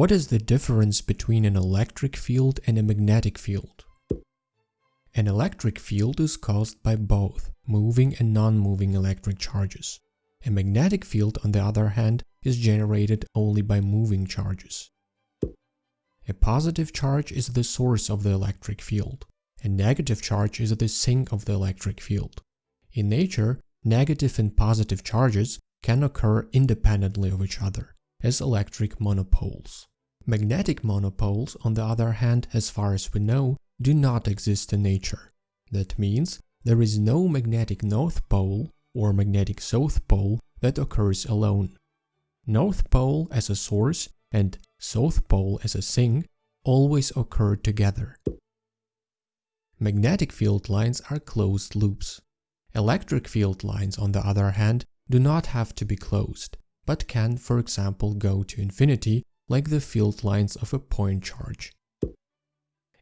What is the difference between an electric field and a magnetic field? An electric field is caused by both moving and non-moving electric charges. A magnetic field, on the other hand, is generated only by moving charges. A positive charge is the source of the electric field. A negative charge is the sink of the electric field. In nature, negative and positive charges can occur independently of each other, as electric monopoles. Magnetic monopoles, on the other hand, as far as we know, do not exist in nature. That means there is no magnetic north pole or magnetic south pole that occurs alone. North pole as a source and south pole as a sink always occur together. Magnetic field lines are closed loops. Electric field lines, on the other hand, do not have to be closed, but can, for example, go to infinity like the field lines of a point charge.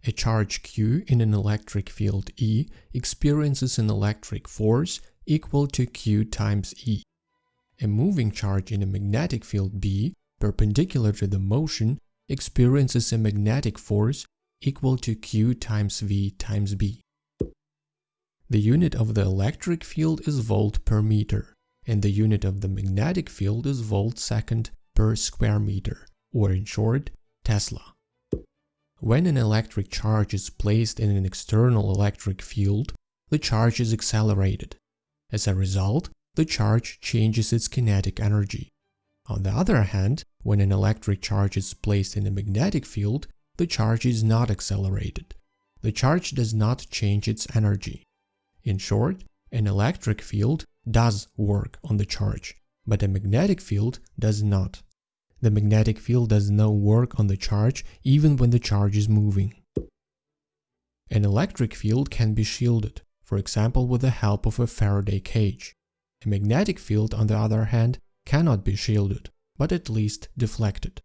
A charge q in an electric field E experiences an electric force equal to q times E. A moving charge in a magnetic field B, perpendicular to the motion, experiences a magnetic force equal to q times V times B. The unit of the electric field is volt per meter, and the unit of the magnetic field is volt second per square meter, or in short, Tesla. When an electric charge is placed in an external electric field, the charge is accelerated. As a result, the charge changes its kinetic energy. On the other hand, when an electric charge is placed in a magnetic field, the charge is not accelerated. The charge does not change its energy. In short, an electric field does work on the charge, but a magnetic field does not. The magnetic field does no work on the charge even when the charge is moving. An electric field can be shielded, for example with the help of a Faraday cage. A magnetic field, on the other hand, cannot be shielded, but at least deflected.